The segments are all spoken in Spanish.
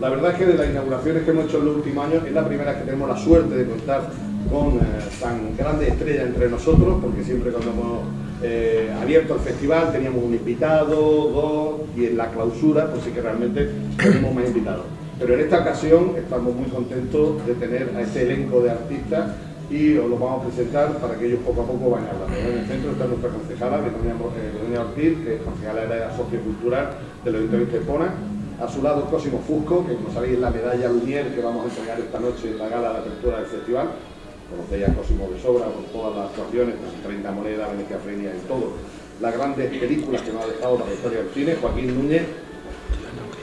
La verdad es que de las inauguraciones que hemos hecho en los últimos años es la primera que tenemos la suerte de contar con eh, tan grandes estrellas entre nosotros, porque siempre cuando hemos eh, abierto el festival teníamos un invitado, dos, y en la clausura pues sí que realmente tenemos más invitados. Pero en esta ocasión estamos muy contentos de tener a este elenco de artistas y os lo vamos a presentar para que ellos poco a poco vayan hablando. En el centro está nuestra concejala, Begoña Ortiz, que concejala de la sociocultural del Ayuntamiento de Pona. A su lado Cosimo Fusco, que como sabéis es la medalla Lumier que vamos a entregar esta noche en la gala de apertura del festival. Conocéis a Cosimo de sobra con todas las actuaciones, 30 monedas, Venecia Frenia y todo. Las grandes películas que nos ha dejado la historia del cine, Joaquín Núñez,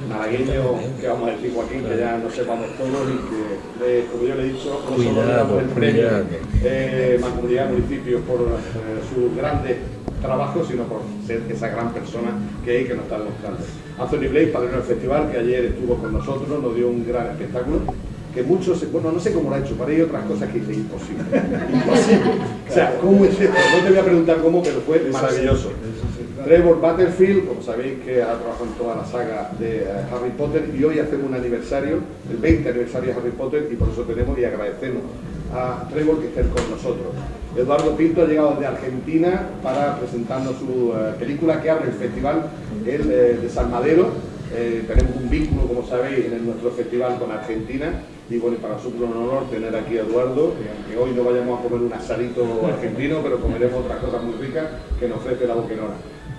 malagueño, que vamos a decir Joaquín, que ya no sepamos todos y que, como yo le he dicho, no solo le damos el premio eh, Mancomunidad Municipio por eh, sus grandes trabajos, sino por ser esa gran persona que hay que nos está demostrando. Anthony Blake, padrino del festival, que ayer estuvo con nosotros, nos dio un gran espectáculo que muchos, bueno, no sé cómo lo ha hecho, para ello otras cosas que dice imposible. imposible. O sea, ¿cómo es esto? No te voy a preguntar cómo, pero fue maravilloso. Trevor Butterfield, como sabéis que ha trabajado en toda la saga de eh, Harry Potter y hoy hacemos un aniversario, el 20 aniversario de Harry Potter y por eso tenemos y agradecemos a Trevor que esté con nosotros. Eduardo Pinto ha llegado desde Argentina para presentarnos su eh, película que abre el festival, el eh, Desalmadero. tenemos un vínculo, como sabéis, en nuestro festival con Argentina y bueno, para nosotros un honor tener aquí a Eduardo, que hoy no vayamos a comer un asadito argentino, pero comeremos otras cosas muy ricas que nos ofrece la Boquerona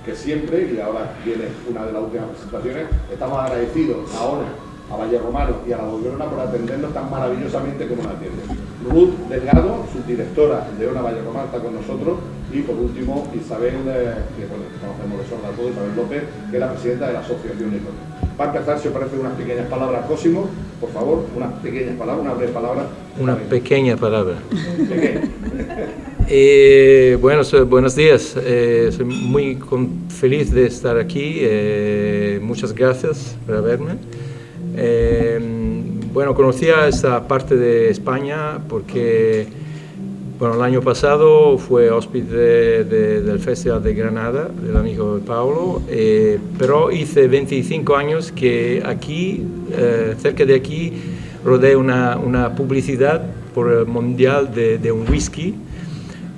que siempre, y ahora viene una de las últimas presentaciones, estamos agradecidos a ONA, a Valle Romano y a la Boquerona por atendernos tan maravillosamente como nos atienden. Ruth Delgado, subdirectora de ONA Valle Romano, está con nosotros y por último Isabel, eh, que bueno, conocemos de sobra todo, Isabel López, que es la presidenta de la Asociación Económica. Va a empezar, si os parece, unas pequeñas palabras. Cosimo, por favor, unas pequeñas palabras, una breve palabra. Una pequeña palabra. Eh, bueno, buenos días. Eh, soy muy feliz de estar aquí. Eh, muchas gracias por verme. bueno, conocía esta parte de España porque bueno, el año pasado fue hóspede del Festival de Granada, del amigo de Paulo, pero hice 25 años que aquí, cerca de aquí, rodeé una, una publicidad por el mundial de, de un whisky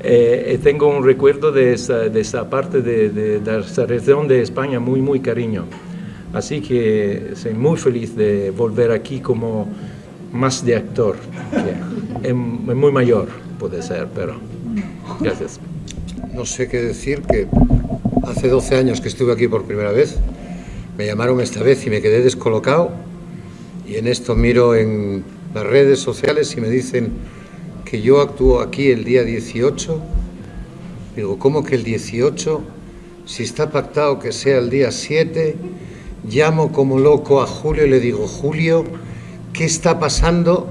eh, tengo un recuerdo de esa, de esa parte de, de, esa región de España muy, muy cariño. Así que soy muy feliz de volver aquí como más de actor. Es, muy mayor, puede ser, pero gracias. No sé qué decir, que hace 12 años que estuve aquí por primera vez, me llamaron esta vez y me quedé descolocado y en esto miro en las redes sociales y me dicen que yo actúo aquí el día 18. Digo, ¿cómo que el 18? Si está pactado que sea el día 7, llamo como loco a Julio y le digo, Julio, ¿qué está pasando?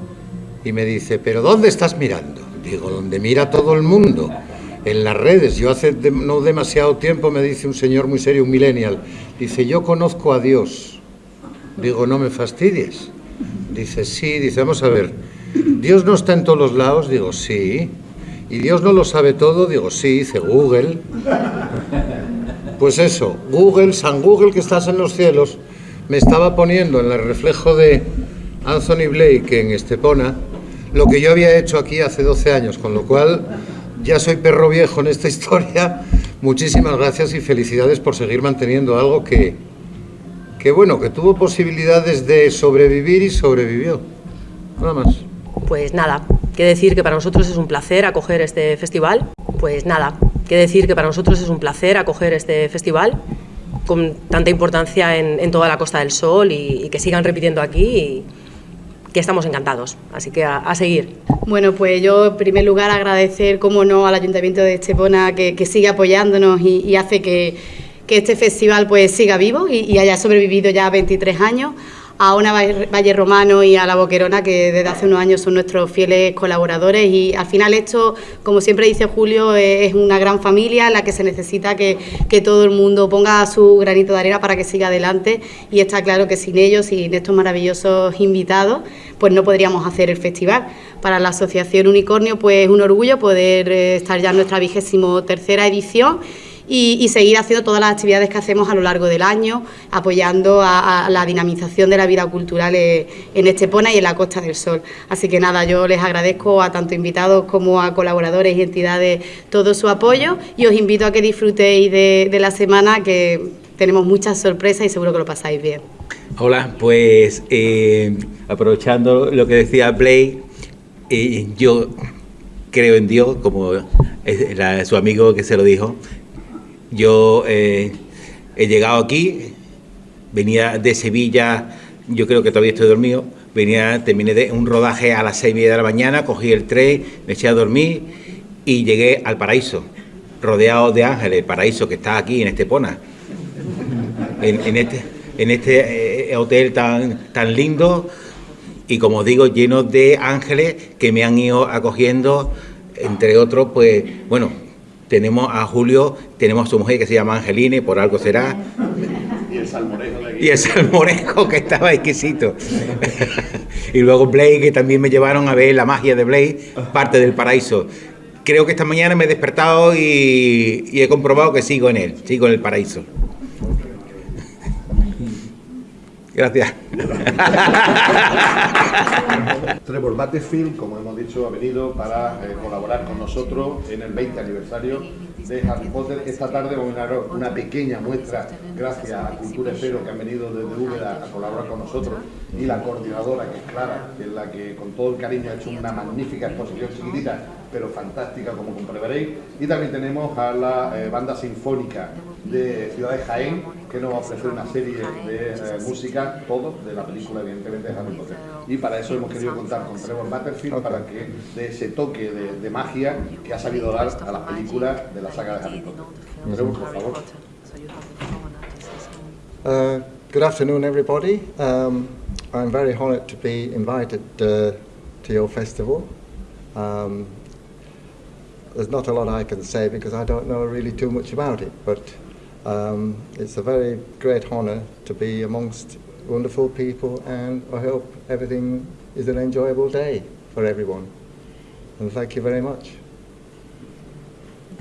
Y me dice, ¿pero dónde estás mirando? Digo, donde mira todo el mundo, en las redes. Yo hace no demasiado tiempo me dice un señor muy serio, un millennial, dice, yo conozco a Dios. Digo, no me fastidies. Dice, sí, dice, vamos a ver, ¿Dios no está en todos los lados? Digo, sí. ¿Y Dios no lo sabe todo? Digo, sí, dice Google. Pues eso, Google, San Google que estás en los cielos, me estaba poniendo en el reflejo de Anthony Blake en Estepona lo que yo había hecho aquí hace 12 años, con lo cual ya soy perro viejo en esta historia. Muchísimas gracias y felicidades por seguir manteniendo algo que, que bueno, que tuvo posibilidades de sobrevivir y sobrevivió. Nada más. Pues nada, que decir que para nosotros es un placer acoger este festival. Pues nada, que decir que para nosotros es un placer acoger este festival con tanta importancia en, toda la Costa del Sol y, que sigan repitiendo aquí y que estamos encantados. Así que a, seguir. Bueno, pues yo en primer lugar agradecer, como no, al Ayuntamiento de Estepona que, sigue apoyándonos y, hace que, este festival pues siga vivo y, y haya sobrevivido ya 23 años a una Valle Romano y a la Boquerona, que desde hace unos años son nuestros fieles colaboradores. Y al final esto, como siempre dice Julio, es una gran familia en la que se necesita que, todo el mundo ponga su granito de arena para que siga adelante. Y está claro que sin ellos, sin estos maravillosos invitados, pues no podríamos hacer el festival. Para la Asociación Unicornio, pues es un orgullo poder eh, estar ya en nuestra vigésimo tercera edición y, seguir haciendo todas las actividades que hacemos a lo largo del año, apoyando a, la dinamización de la vida cultural en Estepona y en la Costa del Sol. Así que nada, yo les agradezco a tanto invitados como a colaboradores y entidades todo su apoyo y os invito a que disfrutéis de, la semana que tenemos muchas sorpresas y seguro que lo pasáis bien. Hola, pues eh, aprovechando lo que decía Blake, eh, yo creo en Dios, como su amigo que se lo dijo, yo eh, he llegado aquí, venía de Sevilla, yo creo que todavía estoy dormido, venía, terminé de un rodaje a las seis y media de la mañana, cogí el tren, me eché a dormir y llegué al paraíso, rodeado de ángeles, el paraíso que está aquí en Estepona, en, en este, este eh, hotel tan, tan lindo y como digo, lleno de ángeles que me han ido acogiendo, entre otros, pues, bueno, tenemos a Julio, tenemos a su mujer que se llama Angeline, por algo será. Y el salmorejo de Y el salmorejo que estaba exquisito. y luego Blake, que también me llevaron a ver la magia de Blake, parte del paraíso. Creo que esta mañana me he despertado y, y he comprobado que sigo en él, sigo en el paraíso. Gracias. Trevor Battlefield, como hemos dicho, ha venido para eh, colaborar con nosotros en el 20 aniversario de Harry Potter. Esta tarde vamos a dar una pequeña muestra, gracias a Cultura Espero, que han venido desde Úbeda a colaborar con nosotros, y la coordinadora, que es Clara, que es la que con todo el cariño ha hecho una magnífica exposición chiquitita, pero fantástica, como comprobaréis. Y también tenemos a la eh, banda sinfónica de Ciudad de Jaén, que nos va a ofrecer una serie de eh, música, todo de la película, evidentemente, de Harry Potter. Y para eso hemos querido contar con Trevor Butterfield para que dé ese toque de, magia que ha salido dar a las películas de la saga de Harry Potter. Trevor, por favor. Uh, good afternoon, everybody. Um, I'm very honored to be invited uh, to your festival. Um, there's not a lot I can say because I don't know really too much about it, but um, it's a very great honour to be amongst wonderful people and I hope everything is an enjoyable day for everyone. And thank you very much.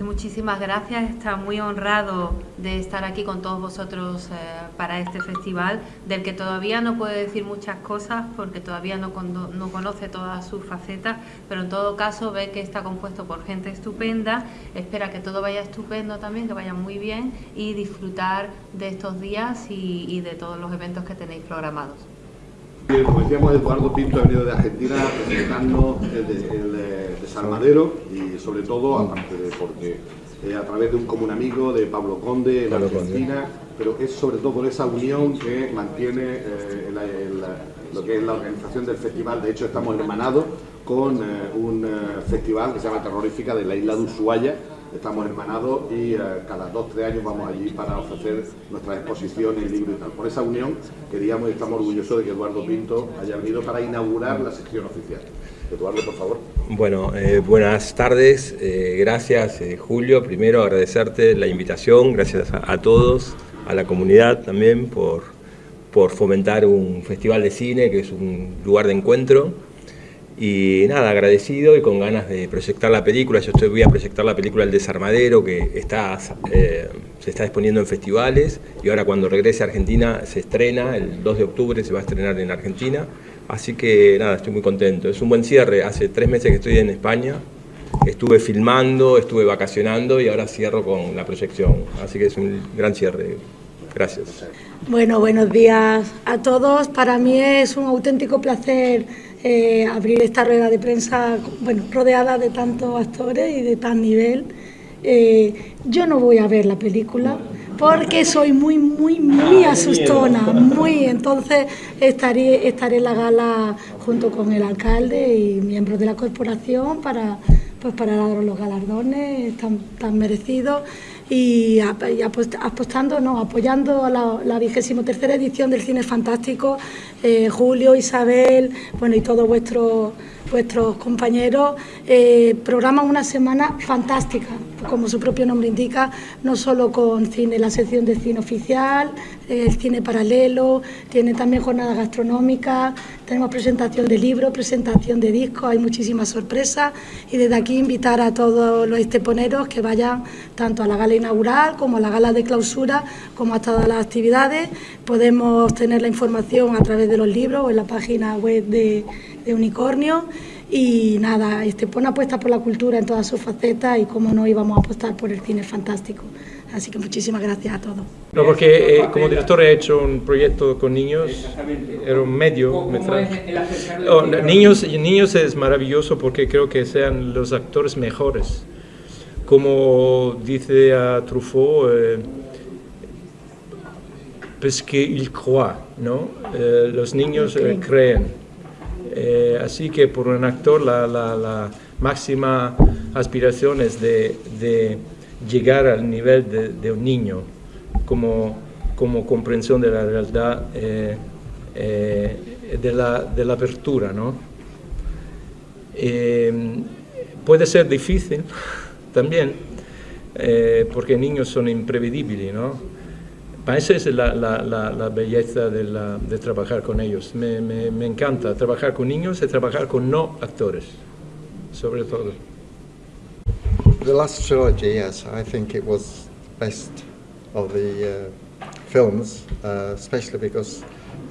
Muchísimas gracias, está muy honrado de estar aquí con todos vosotros eh, para este festival, del que todavía no puede decir muchas cosas porque todavía no, no conoce todas sus facetas, pero en todo caso ve que está compuesto por gente estupenda, espera que todo vaya estupendo también, que vaya muy bien y disfrutar de estos días y de todos los eventos que tenéis programados. Bien, como decíamos, Eduardo Pinto ha venido de Argentina representando el, desarmadero y sobre todo, aparte de porque eh, a través de un común amigo de Pablo Conde en Argentina, pero es sobre todo por esa unión que mantiene eh, lo que es la organización del festival. De hecho, estamos hermanados con eh, un festival que se llama Terrorífica de la isla de Ushuaia, estamos hermanados y eh, cada dos tres años vamos allí para ofrecer nuestras exposiciones, libros y tal. Por esa unión queríamos y estamos orgullosos de que Eduardo Pinto haya venido para inaugurar la sección oficial. Eduardo, por favor. Bueno, eh, buenas tardes, eh, gracias Julio, primero agradecerte la invitación, gracias a, todos, a la comunidad también por, por fomentar un festival de cine que es un lugar de encuentro y nada, agradecido y con ganas de proyectar la película. Yo estoy, voy a proyectar la película El Desarmadero, que está, eh, se está exponiendo en festivales y ahora cuando regrese a Argentina se estrena, el 2 de octubre se va a estrenar en Argentina. Así que nada, estoy muy contento. Es un buen cierre. Hace tres meses que estoy en España. Estuve filmando, estuve vacacionando y ahora cierro con la proyección. Así que es un gran cierre. Gracias. Bueno, buenos días a todos. Para mí es un auténtico placer eh, abrir esta rueda de prensa bueno, rodeada de tantos actores y de tal nivel. Eh, yo no voy a ver la película porque soy muy, muy, muy asustona, muy, entonces estaré, estaré en la gala junto con el alcalde y miembros de la corporación para, pues para dar los galardones tan, tan merecidos y, apostando, no, apoyando a la vigésimo tercera edición del Cine Fantástico, eh, Julio, Isabel, bueno y todos vuestros vuestros compañeros eh, programan una semana fantástica, como su propio nombre indica, no solo con cine, la sección de cine oficial, el cine paralelo, tiene también jornadas gastronómicas, tenemos presentación de libros, presentación de discos, hay muchísimas sorpresas y desde aquí invitar a todos los esteponeros que vayan tanto a la gala inaugural como a la gala de clausura, como a todas las actividades. Podemos tener la información a través de los libros o en la página web de, Unicornio. Y nada, Estepona apuesta por la cultura en todas sus facetas y cómo no íbamos a apostar por el cine fantástico. Así que muchísimas gracias a todos. No, porque eh, como director he hecho un proyecto con niños, era un medio metraje. Oh, niños, niños es maravilloso porque creo que sean los actores mejores. Como dice a Truffaut, eh, parce qu'ils croient, ¿no? Eh, los niños eh, creen. Eh, así que por un actor la, máxima aspiración es de, llegar al nivel de, un niño como, comprensión de la realidad, eh, eh, de, la, apertura. ¿no? puede ser difícil también, porque niños son imprevedibles, ¿no? Esa es la, la, la, la belleza de, de, trabajar con ellos. Me, me, me, encanta trabajar con niños y trabajar con no actores, sobre todo. The last trilogy, yes, I think it was best of the uh, films, uh, especially because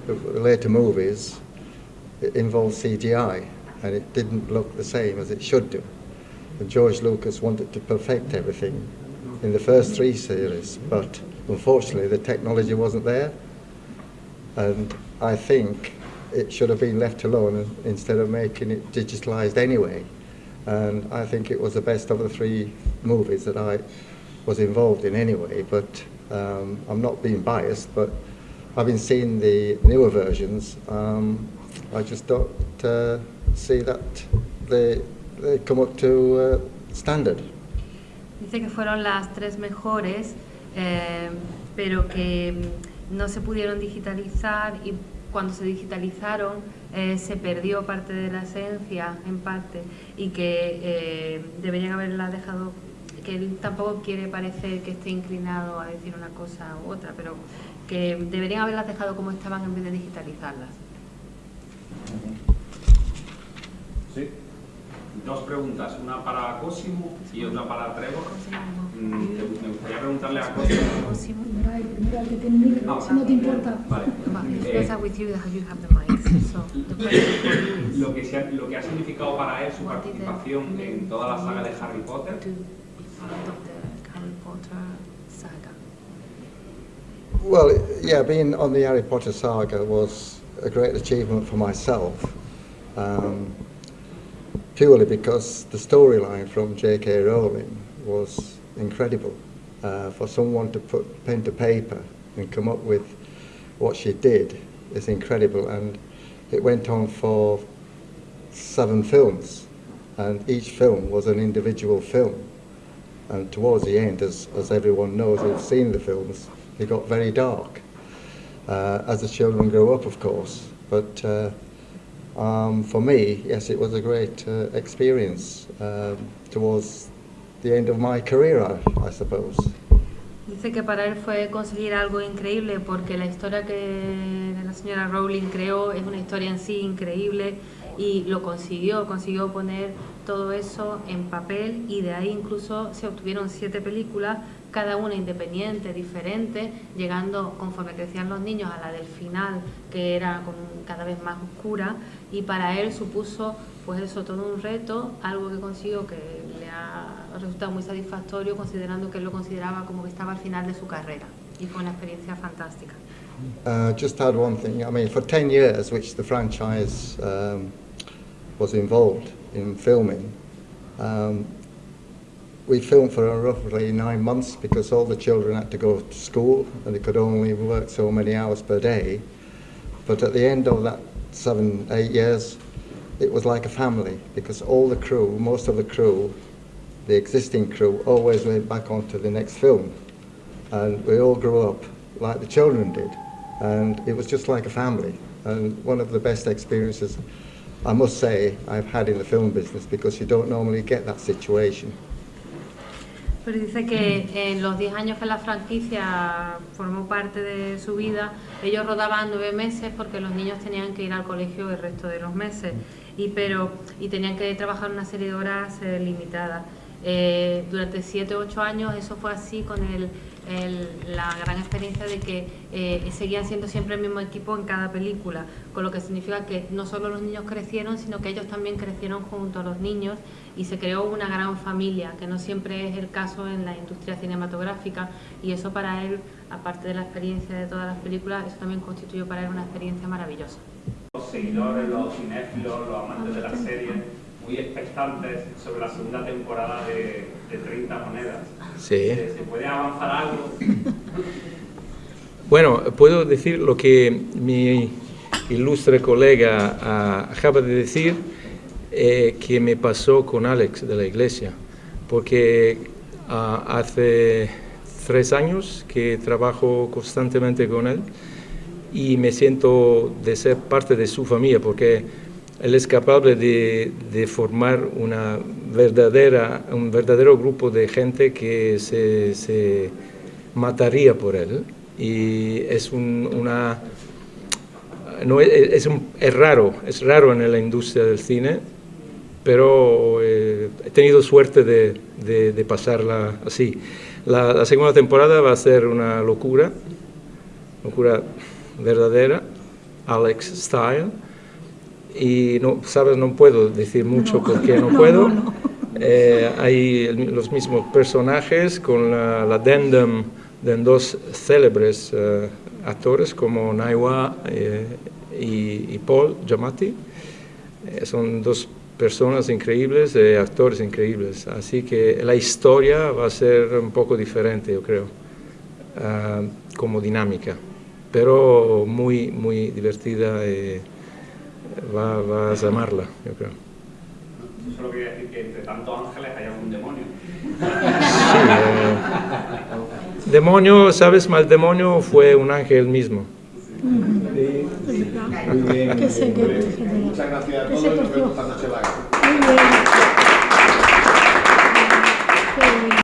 the later movies involved CGI and it didn't look the same as it should do. And George Lucas wanted to perfect everything in the first three series, but Unfortunately, the technology wasn't there, and I think it should have been left alone instead of making it digitalized anyway. And I think it was the best of the three movies that I was involved in anyway, but um, I'm not being biased, but having seen the newer versions, um, I just don't uh, see that they, they come up to uh, standard. Dice que fueron las tres mejores Eh, pero que no se pudieron digitalizar y cuando se digitalizaron eh, se perdió parte de la esencia, en parte, y que eh, deberían haberla dejado, que él tampoco quiere parecer que esté inclinado a decir una cosa u otra, pero que deberían haberlas dejado como estaban en vez de digitalizarlas. Sí. Dos preguntas, una para Cosimo y otra para Trevor. Mm, me gustaría preguntarle a Cosimo. No, no te importa. Vale. Eh, lo, que lo que ha significado para él su participación en toda la saga de Harry Potter. Well, yeah, being on the Harry Potter saga was a great achievement for myself. Um, purely because the storyline from J.K. Rowling was incredible. Uh, for someone to put pen to paper and come up with what she did is incredible. And it went on for seven films, and each film was an individual film. And towards the end, as, as everyone knows who've seen the films, it got very dark. Uh, as the children grow up, of course. But uh, Um, for me, yes, it was a great uh, experience um, towards the end of my career, I, I suppose. Dice que para él fue conseguir algo increíble porque la historia que la señora Rowling creó es una historia en sí increíble y lo consiguió, consiguió poner todo eso en papel y de ahí incluso se obtuvieron siete películas cada una independiente, diferente, llegando conforme crecían los niños a la del final, que era cada vez más oscura, y para él supuso pues eso todo un reto, algo que consiguió que le ha resultado muy satisfactorio, considerando que él lo consideraba como que estaba al final de su carrera, y fue una experiencia fantástica. Uh, just add one thing, I mean, for 10 years, which the franchise um, was involved in filming, um, we filmed for roughly nine months because all the children had to go to school and they could only work so many hours per day. But at the end of that seven, eight years, it was like a family because all the crew, most of the crew, the existing crew, always went back onto the next film. And we all grew up like the children did. And it was just like a family. And one of the best experiences I must say I've had in the film business because you don't normally get that situation. Pero dice que en los 10 años que la franquicia formó parte de su vida, ellos rodaban nueve meses porque los niños tenían que ir al colegio el resto de los meses y, pero, y tenían que trabajar una serie de horas eh, limitadas. Eh, durante 7 o 8 años eso fue así con el, el- la gran experiencia de que eh, seguían siendo siempre el mismo equipo en cada película, con lo que significa que no solo los niños crecieron, sino que ellos también crecieron junto a los niños y se creó una gran familia, que no siempre es el caso en la industria cinematográfica y eso para él, aparte de la experiencia de todas las películas, eso también constituyó para él una experiencia maravillosa. Los seguidores, los cinéfilos, los amantes de la serie, muy expectantes sobre la segunda temporada de, de 30 monedas. Sí. ¿Se, se puede avanzar algo? Bueno, puedo decir lo que mi ilustre colega ah, acaba de decir, eh, que me pasó con Alex de la iglesia, porque ah, hace tres años que trabajo constantemente con él y me siento de ser parte de su familia, porque él es capaz de, formar una verdadera, un verdadero grupo de gente que se, mataría por él. Y es un- una... No, es, es un- raro, es raro en la industria del cine, pero eh, he tenido suerte de pasarla así. La, la segunda temporada va a ser una locura, locura verdadera, Alex Style. Y no, sabes, no puedo decir mucho porque no, puedo. Eh, hay los mismos personajes con la, la addendum de dos célebres eh, actores como Naiwa eh, y, y Paul Giamatti. Eh, son dos personas increíbles, eh, actores increíbles. Así que la historia va a ser un poco diferente, yo creo, ah, como dinámica, pero muy, muy divertida. Va- vas a amarla, yo creo. Yo solo quería decir que entre tantos ángeles hay algún demonio. Sí, eh, demonio, ¿sabes? Mal demonio fue un ángel mismo. Que sé que- Muchas gracias a todos y nos vemos esta noche. Muy bien.